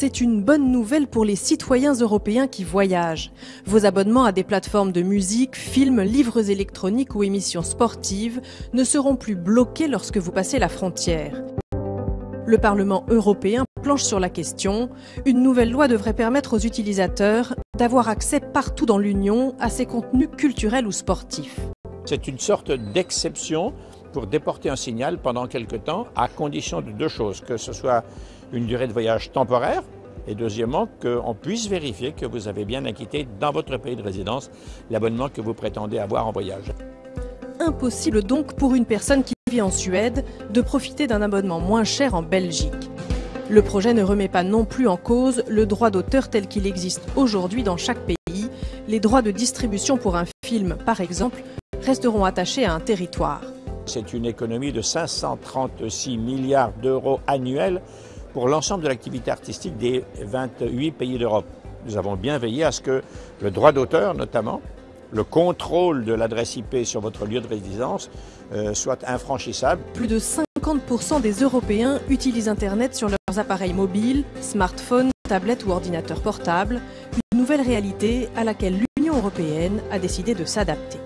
c'est une bonne nouvelle pour les citoyens européens qui voyagent. Vos abonnements à des plateformes de musique, films, livres électroniques ou émissions sportives ne seront plus bloqués lorsque vous passez la frontière. Le Parlement européen planche sur la question. Une nouvelle loi devrait permettre aux utilisateurs d'avoir accès partout dans l'Union à ces contenus culturels ou sportifs. C'est une sorte d'exception pour déporter un signal pendant quelque temps, à condition de deux choses, que ce soit une durée de voyage temporaire, et deuxièmement, qu'on puisse vérifier que vous avez bien acquitté dans votre pays de résidence l'abonnement que vous prétendez avoir en voyage. Impossible donc pour une personne qui vit en Suède de profiter d'un abonnement moins cher en Belgique. Le projet ne remet pas non plus en cause le droit d'auteur tel qu'il existe aujourd'hui dans chaque pays. Les droits de distribution pour un film, par exemple, resteront attachés à un territoire. C'est une économie de 536 milliards d'euros annuels pour l'ensemble de l'activité artistique des 28 pays d'Europe. Nous avons bien veillé à ce que le droit d'auteur, notamment, le contrôle de l'adresse IP sur votre lieu de résidence euh, soit infranchissable. Plus de 50% des Européens utilisent Internet sur leurs appareils mobiles, smartphones, tablettes ou ordinateurs portables, une nouvelle réalité à laquelle l'Union européenne a décidé de s'adapter.